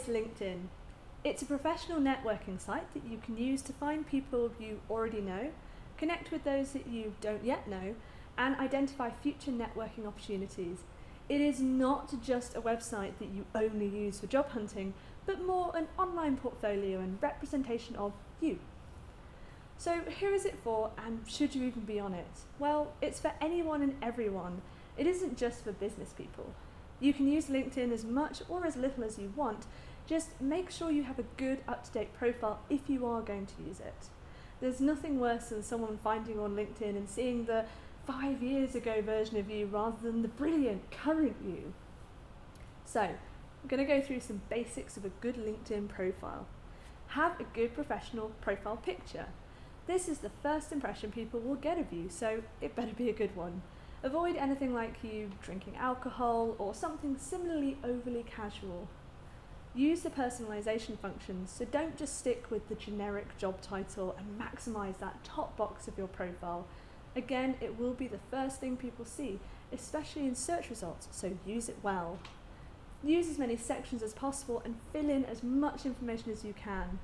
is LinkedIn? It's a professional networking site that you can use to find people you already know, connect with those that you don't yet know, and identify future networking opportunities. It is not just a website that you only use for job hunting, but more an online portfolio and representation of you. So who is it for and should you even be on it? Well, it's for anyone and everyone. It isn't just for business people. You can use LinkedIn as much or as little as you want, just make sure you have a good up-to-date profile if you are going to use it. There's nothing worse than someone finding on LinkedIn and seeing the five years ago version of you rather than the brilliant current you. So, I'm going to go through some basics of a good LinkedIn profile. Have a good professional profile picture. This is the first impression people will get of you, so it better be a good one. Avoid anything like you drinking alcohol or something similarly overly casual. Use the personalization function, so don't just stick with the generic job title and maximize that top box of your profile. Again, it will be the first thing people see, especially in search results, so use it well. Use as many sections as possible and fill in as much information as you can.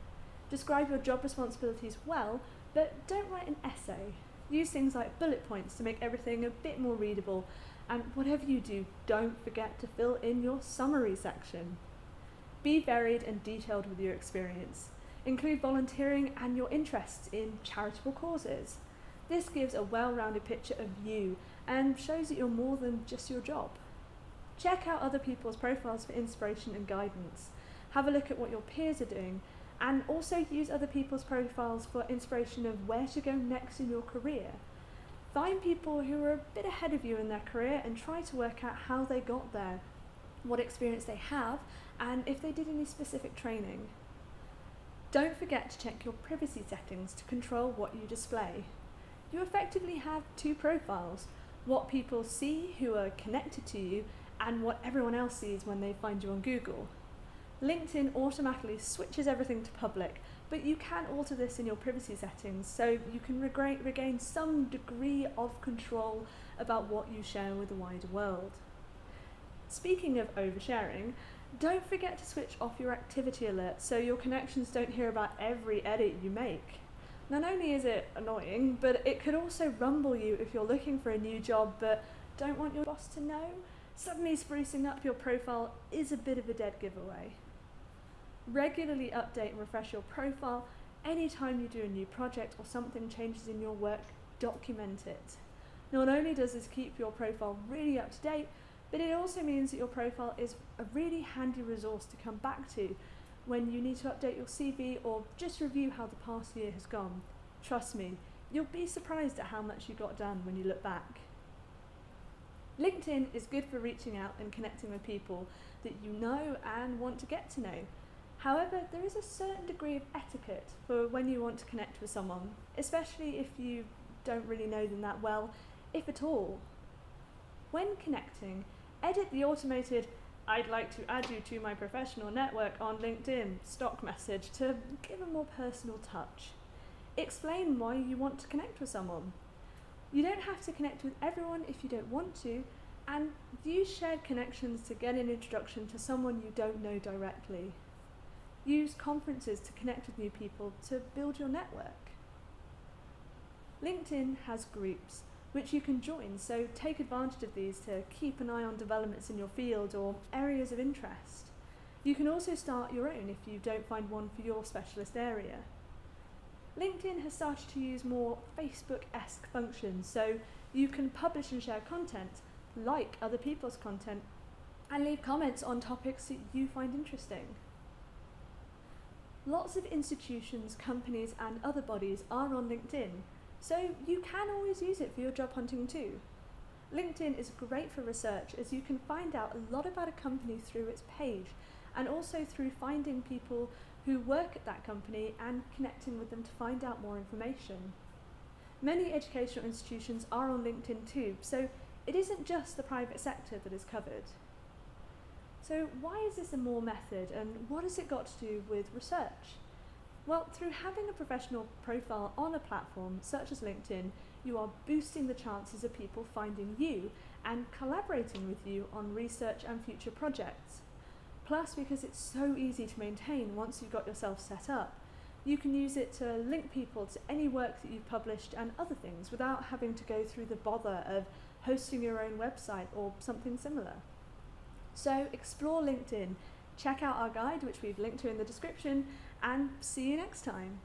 Describe your job responsibilities well, but don't write an essay. Use things like bullet points to make everything a bit more readable, and whatever you do, don't forget to fill in your summary section. Be varied and detailed with your experience. Include volunteering and your interests in charitable causes. This gives a well-rounded picture of you and shows that you're more than just your job. Check out other people's profiles for inspiration and guidance. Have a look at what your peers are doing and also use other people's profiles for inspiration of where to go next in your career. Find people who are a bit ahead of you in their career and try to work out how they got there, what experience they have and if they did any specific training. Don't forget to check your privacy settings to control what you display. You effectively have two profiles, what people see who are connected to you and what everyone else sees when they find you on Google. LinkedIn automatically switches everything to public, but you can alter this in your privacy settings so you can regain some degree of control about what you share with the wider world. Speaking of oversharing, don't forget to switch off your activity alert so your connections don't hear about every edit you make. Not only is it annoying, but it could also rumble you if you're looking for a new job but don't want your boss to know. Suddenly sprucing up your profile is a bit of a dead giveaway. Regularly update and refresh your profile. Anytime you do a new project or something changes in your work, document it. Not only does this keep your profile really up to date, but it also means that your profile is a really handy resource to come back to when you need to update your CV or just review how the past year has gone. Trust me, you'll be surprised at how much you got done when you look back. LinkedIn is good for reaching out and connecting with people that you know and want to get to know. However, there is a certain degree of etiquette for when you want to connect with someone, especially if you don't really know them that well, if at all. When connecting, edit the automated I'd like to add you to my professional network on LinkedIn stock message to give a more personal touch. Explain why you want to connect with someone. You don't have to connect with everyone if you don't want to, and use shared connections to get an introduction to someone you don't know directly. Use conferences to connect with new people to build your network. LinkedIn has groups, which you can join, so take advantage of these to keep an eye on developments in your field or areas of interest. You can also start your own if you don't find one for your specialist area. LinkedIn has started to use more Facebook-esque functions, so you can publish and share content, like other people's content, and leave comments on topics that you find interesting. Lots of institutions, companies and other bodies are on LinkedIn, so you can always use it for your job hunting too. LinkedIn is great for research as you can find out a lot about a company through its page and also through finding people who work at that company and connecting with them to find out more information. Many educational institutions are on LinkedIn too, so it isn't just the private sector that is covered. So why is this a more method and what has it got to do with research? Well, through having a professional profile on a platform such as LinkedIn, you are boosting the chances of people finding you and collaborating with you on research and future projects. Plus, because it's so easy to maintain once you've got yourself set up, you can use it to link people to any work that you've published and other things without having to go through the bother of hosting your own website or something similar. So explore LinkedIn, check out our guide, which we've linked to in the description, and see you next time.